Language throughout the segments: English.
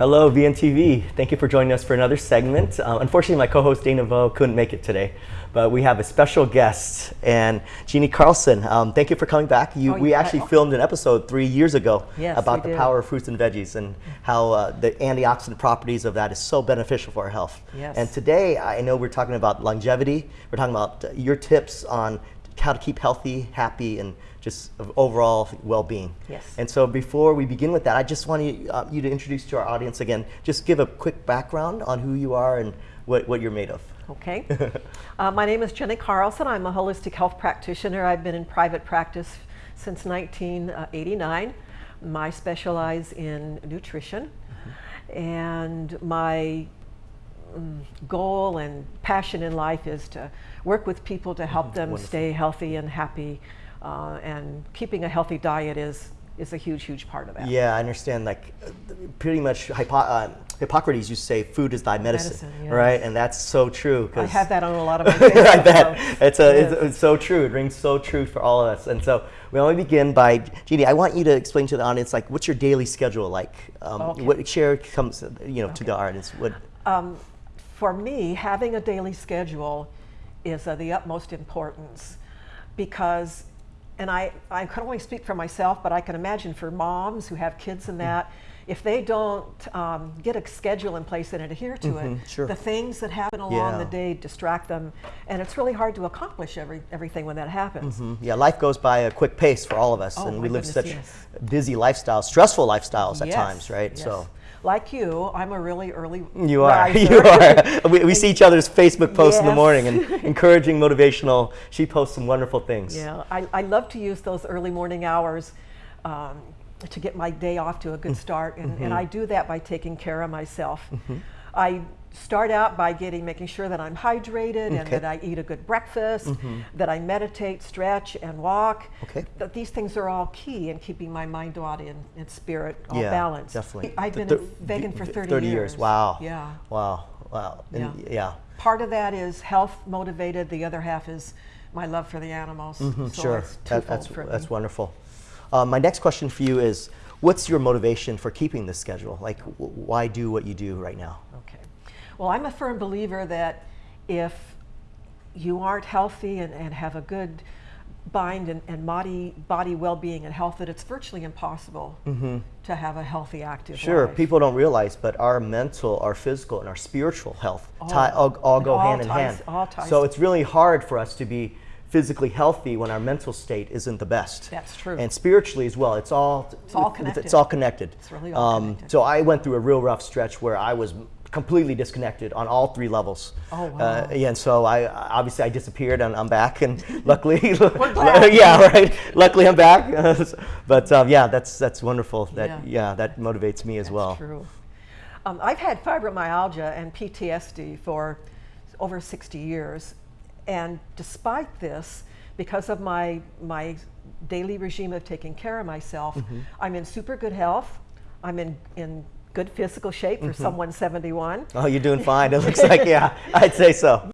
Hello, VNTV. Thank you for joining us for another segment. Uh, unfortunately, my co-host Dana Vo couldn't make it today, but we have a special guest, and Jeannie Carlson. Um, thank you for coming back. You, Oh, we yeah. actually filmed an episode three years ago Yes, about the power of fruits and veggies and how uh, the antioxidant properties of that is so beneficial for our health. Yes. And today, I know we're talking about longevity. We're talking about uh, your tips on how to keep healthy, happy, and just overall well-being. Yes. And so before we begin with that, I just want you, uh, you to introduce to our audience again, just give a quick background on who you are and what, what you're made of. Okay. uh, my name is Jenny Carlson. I'm a holistic health practitioner. I've been in private practice since 1989. I specialize in nutrition. And my mm, goal and passion in life is to work with people to help them Wonderful. stay healthy and happy. Uh, and keeping a healthy diet is, is a huge, huge part of that. Yeah, I understand. Like, pretty much, Hippo- uh, Hippocrates used to say, "Food is thy medicine,", Medicine, yes. right? And that's so true. I have that on a lot of my I bet posts. it's a Yes. it's, it's so true. It rings so true for all of us. And so we to begin by Jeannie. I want you to explain to the audience like what's your daily schedule like. Um, Okay. What share comes you know to the audience. What Um, for me, having a daily schedule is of the utmost importance because, and I, I can only speak for myself, but I can imagine for moms who have kids and that, if they don't um, get a schedule in place and adhere to it, Mhm, sure. the things that happen along the day distract them, and it's really hard to accomplish every, everything when that happens. Mm, Yeah, life goes by a quick pace for all of us, Oh, and we live goodness, such yes. busy lifestyles, stressful lifestyles at Yes, times, right? yes. So like you, I'm a really early you are, you are. we, we see each other's Facebook posts in the morning and encouraging, motivational. She posts some wonderful things. Yeah, I, I love to use those early morning hours um, to get my day off to a Mm. good start, and, Mm-hmm. and I do that by taking care of myself. I start out by getting making sure that I'm hydrated and Okay. Mm-hmm. that I eat a good breakfast, that I meditate, stretch, and walk. Okay. That these things are all key in keeping my mind, body, and, and spirit all yeah, balanced. Definitely. I've been vegan for the 30, years. Wow. Yeah. Wow. Wow. And Yeah. yeah. Part of that is health motivated. The other half is my love for the animals. Mm-hmm, sure. it's That- that's that's wonderful. Uh, my next question for you is, what's your motivation for keeping this schedule? Like, why do what you do right now? Okay. Well, I'm a firm believer that if you aren't healthy and, and have a good bind and, and body, body well-being and health, that it's virtually impossible mm-hmm. to have a healthy, active. Sure. life. People don't realize, but our mental, our physical, and our spiritual health All- tie, all, all go all hand in hand. all ties so it's really hard for us to be physically healthy when our mental state isn't the best. That's true. And spiritually as well. It's all It's all It's connected. all connected. It's really all connected. So I went through a real rough stretch where I was completely disconnected on all three levels. Oh, wow. Uh, yeah, and so I obviously I disappeared and I'm back and luckily yeah, right. Luckily I'm back. but um, yeah, that's that's wonderful that Yeah. yeah, that motivates me as That's well. true. Um, I've had fibromyalgia and PTSD for over 60 years, and despite this, because of my my daily regime of taking care of myself, Mm-hmm. I'm in super good health. I'm in in good physical shape for Mm-hmm. someone 71. Oh, you're doing fine. It looks like yeah, I'd say so.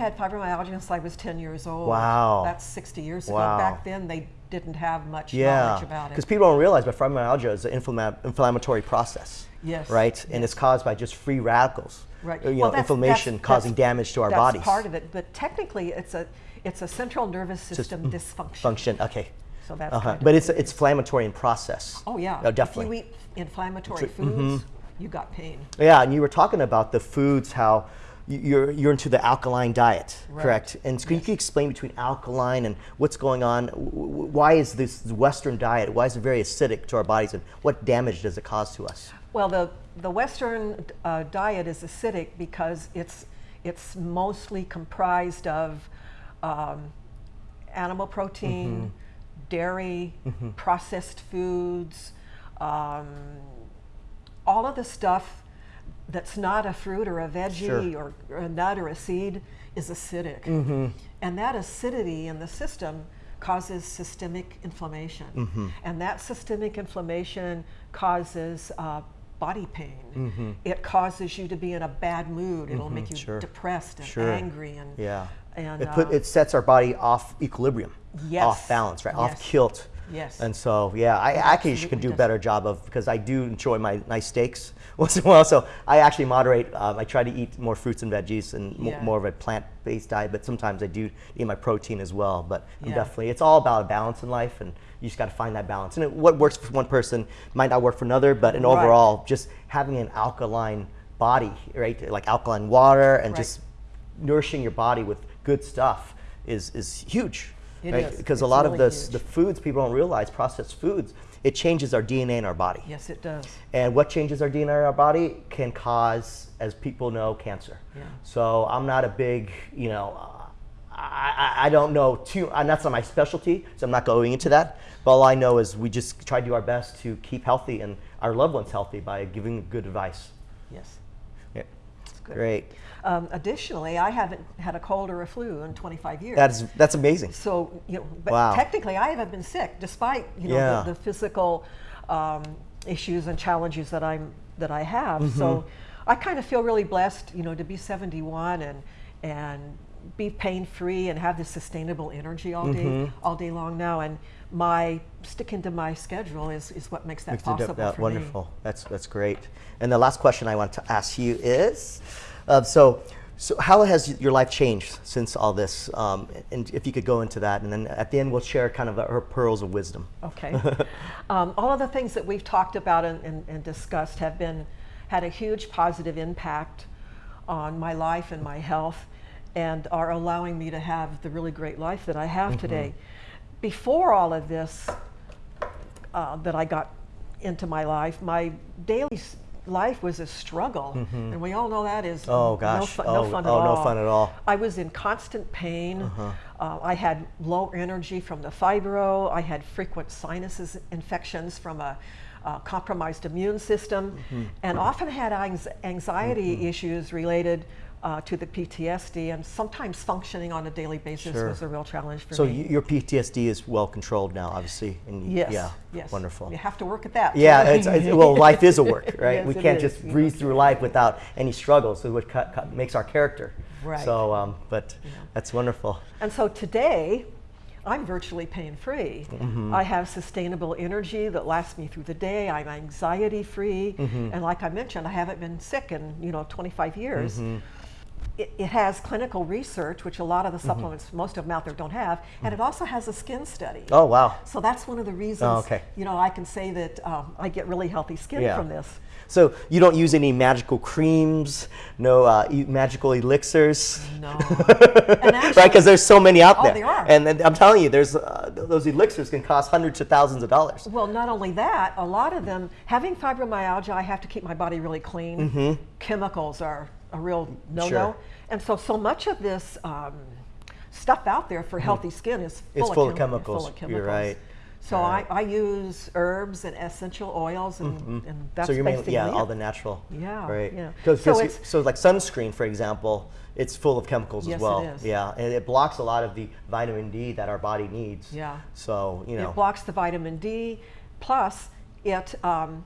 Had fibromyalgia since I was 10 years old. Wow. That's 60 years ago. Wow. Back then, they didn't have much Yeah, knowledge about it. because people don't realize, but fibromyalgia is an inflammatory process. Yes, Right, and it's caused by just free radicals. Right. uh, You Well, know, that's- inflammation that's- causing that's- damage to our that's bodies. part of it, but technically, it's a it's a central nervous system dysfunction. Function. Okay. So that's kind of But it's it's inflammatory in process. Oh yeah. Oh, definitely. If you eat inflammatory Tr- mm-hmm. foods, you got pain. Yeah, and you were talking about the foods, how you're, you're into the alkaline diet, Right. correct? And so can you explain between alkaline and what's going on? Why is this Western diet, why is it very acidic to our bodies and what damage does it cause to us? Well, the the Western uh, diet is acidic because it's it's mostly comprised of um, animal protein, Mm-hmm. dairy, processed foods, um, all of the stuff that's not a fruit or a veggie Sure. or, or a nut or a seed is acidic. And that acidity in the system causes systemic inflammation. And that systemic inflammation causes uh, body pain. It causes you to be in a bad mood. It'll make you Mm-hmm. sure. depressed and Sure. angry and Yeah. and it, put, uh, it sets our body off equilibrium, Yes. off balance, right? Off Yes. kilt. Yes. And so, yeah, I actually can do a better job of because I do enjoy my nice steaks once in a while. So I actually moderate. Um, I try to eat more fruits and veggies and Yeah. more of a plant-based diet. But sometimes I do eat my protein as well. But Yeah. definitely, it's all about a balance in life, and you just got to find that balance. And it, what works for one person might not work for another. But in Right. overall, just having an alkaline body, right? Like alkaline water and Right. just nourishing your body with good stuff is is huge. It right? Because a lot of this, huge. the foods people don't realize, processed foods, it changes our DNA in our body. yes, it does. And what changes our DNA in our body can cause, as people know, cancer. Yeah. So I'm not a big, you know, uh, I, I, I don't know too, and that's not my specialty, so I'm not going into that. But all I know is we just try to do our best to keep healthy and our loved ones healthy by giving good advice. Yes. Good. Great. Um, additionally, I haven't had a cold or a flu in 25 years. That's, that's amazing. So, you know, but Wow. technically I haven't been sick despite, you know, Yeah. the, the physical um, issues and challenges that I'm that I have. Mm-hmm. So I kind of feel really blessed, you know, to be 71 and and be pain free and have this sustainable energy all day Mm-hmm. all day long now and my sticking to my schedule is, is what makes that Makes possible that for wonderful. That's that's great. And the last question I want to ask you is, uh, so so how has your life changed since all this? Um, and if you could go into that, and then at the end we'll share kind of her pearls of wisdom. Okay. um, all of the things that we've talked about and, and, and discussed have been had a huge positive impact on my life and my health and are allowing me to have the really great life that I have today. Before all of this uh, that I got into my life, my daily life was a struggle, and we all know that is Oh, no gosh. fun, Oh, no fun at oh, no all. fun at all. I was in constant pain. Uh, I had low energy from the fibro. I had frequent sinuses infections from a uh, compromised immune system, and often had anx- anxiety issues related uh, to the PTSD. And sometimes functioning on a daily basis Sure. was a real challenge for So me. So your PTSD is well controlled now, obviously. And yes. Yeah. Yes. Wonderful. You have to work at that. Yeah, it's, it's, well, life is a work, right? Yes, we can't is. just breeze through life without any struggles. So what cut, cut, makes our character. Right. So, um, but that's wonderful. And so today, I'm virtually pain free. Mm-hmm. I have sustainable energy that lasts me through the day. I'm anxiety free. Mm-hmm. And like I mentioned, I haven't been sick in, you know, 25 years. Mm-hmm. It, it has clinical research, which a lot of the supplements, most of them out there don't have. And it also has a skin study. Oh, wow. So that's one of the reasons, Oh, okay. you know, I can say that um, I get really healthy skin Yeah. from this. So you don't use any magical creams, no uh, magical elixirs, No. right? Because there's so many out Oh, there. there are. And, then I'm telling you, there's uh, those elixirs can cost hundreds of thousands of dollars. Well, not only that, a lot of them, having fibromyalgia, I have to keep my body really clean. Chemicals are a real no no. Mm-hmm. Sure. And so, so much of this um, stuff out there for healthy skin is full. It's of, full of chemicals. Full of You're chemicals. right. So Right. I, I use herbs and essential oils, and, and that's so you're mainly, basically yeah, it. all the natural. Yeah, Right. yeah. Cause, So 'cause it's- so like sunscreen, for example, it's full of chemicals Yes, as it well. is. Yeah, and it blocks a lot of the vitamin D that our body needs. Yeah. So you know. It blocks the vitamin D, plus it um,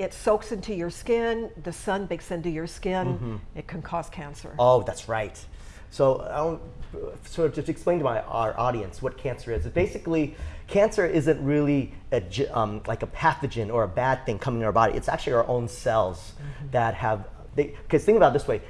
it soaks into your skin. The sun bakes into your skin. Mm-hmm. It can cause cancer. Oh, that's right. So, I'll sort of just explain to my our audience what cancer is, basically cancer isn't really a, um, like a pathogen or a bad thing coming in our body. It's actually our own cells that have. Because think about it this way,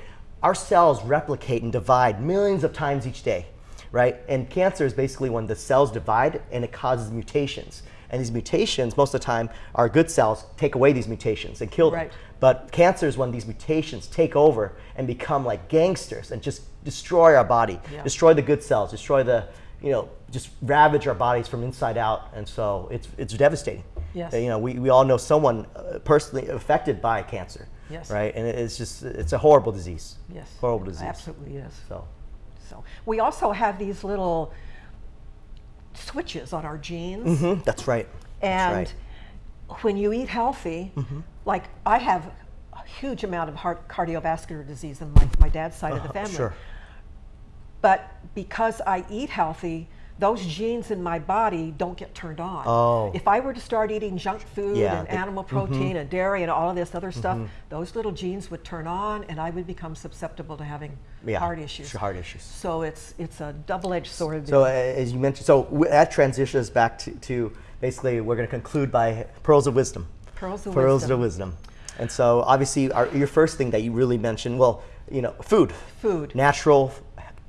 our cells replicate and divide millions of times each day, right? And cancer is basically when the cells divide and it causes mutations. And these mutations, most of the time, our good cells take away these mutations and kill them. Right. But cancer is when these mutations take over and become like gangsters and just destroy our body, Yeah. destroy the good cells, destroy the, you know, just ravage our bodies from inside out. And so it's, it's devastating. Yes. You know, we, we all know someone uh, personally affected by cancer. Yes. Right? And it's just, it's a horrible disease. Yes. Horrible disease. Absolutely is. So, So we also have these little switches on our genes, Mhm, that's right. and that's right. when you eat healthy, Mm-hmm. like I have a huge amount of heart cardiovascular disease in my, my dad's side of the Uh, family. Sure. But because I eat healthy, those genes in my body don't get turned on. Oh. If I were to start eating junk food Yeah, and mm-hmm. animal protein and dairy and all of this other stuff, those little genes would turn on and I would become susceptible to having Yeah, heart issues. Heart issues. So it's it's a double-edged sword. So uh, as you mentioned, so that transitions back to, to basically we're going to conclude by pearls of wisdom. Pearls of pearls wisdom. of wisdom. And so obviously our, your first thing that you really mentioned, well, you know, food. Food. Natural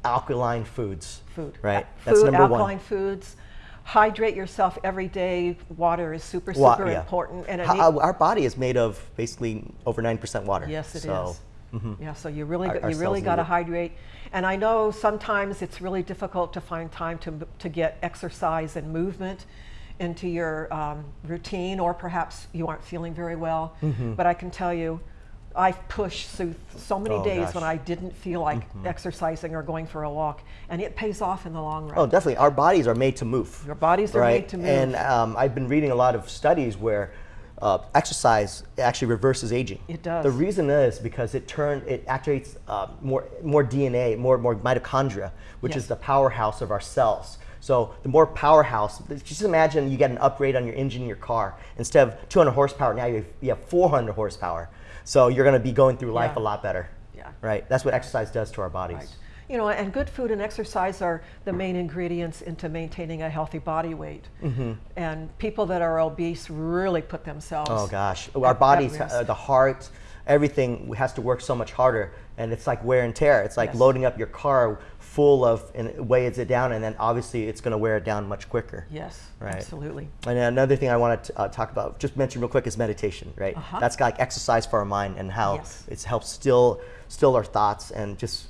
alkaline foods. food. Right. Uh, That's food, number alkaline one. foods. Hydrate yourself every day. Water is super, super yeah. important. And it need- our, body is made of basically over 9% water. Yes, it is. so, Yeah, so you really Our- you really got to hydrate. And I know sometimes it's really difficult to find time to to get exercise and movement into your um, routine, or perhaps you aren't feeling very well. But I can tell you, I've pushed through so many. Oh, days gosh. When I didn't feel like exercising or going for a walk, and it pays off in the long run. Oh, definitely. Our bodies are made to move. Your bodies are right? made to move. And um, I've been reading a lot of studies where uh, exercise actually reverses aging. It does. The reason is because it turn it activates uh, more more DNA, more more mitochondria, which Yes. is the powerhouse of our cells. So the more powerhouse, just imagine you get an upgrade on your engine in your car. Instead of 200 horsepower, now you have, you have 400 horsepower. So you're going to be going through life Yeah. a lot better. Yeah. Right. That's what exercise does to our bodies. Right. You know, and good food and exercise are the main ingredients into maintaining a healthy body weight. Mm-hmm. And people that are obese really put themselves. Oh gosh, our bodies, uh, the heart, everything has to work so much harder, and it's like wear and tear. It's like Yes. loading up your car full of and it weighs it down, and then obviously it's going to wear it down much quicker. Yes, Right. absolutely. And another thing I want to uh, talk about, just mention real quick, is meditation. Right, Uh-huh. that's like exercise for our mind and how Yes. it's helps still still our thoughts and just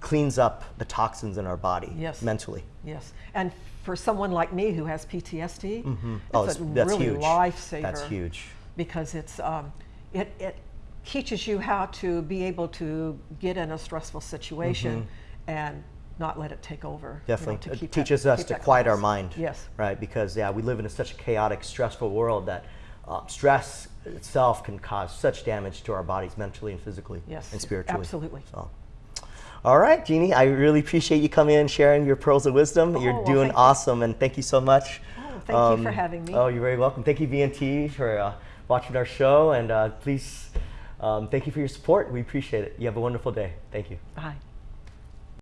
cleans up the toxins in our body Yes. mentally. Yes. And for someone like me who has PTSD, it's Oh, a that's really huge. lifesaver. That's huge. Because it's um, it, it teaches you how to be able to get in a stressful situation and not let it take over. you know. Definitely. It that- teaches us to quiet our mind. Yes. Right? Because, yeah, we live in a, such a chaotic, stressful world that uh, stress itself can cause such damage to our bodies mentally and physically Yes, and spiritually. absolutely. So. All right, Jeannie, I really appreciate you coming in and sharing your pearls of wisdom. Oh, You're well, doing thank you. awesome, and thank you so much. Oh, thank you for having me. Oh, you're very welcome. Thank you, VNT, for uh, watching our show, and uh, please, um, thank you for your support. We appreciate it. You have a wonderful day. Thank you. Bye.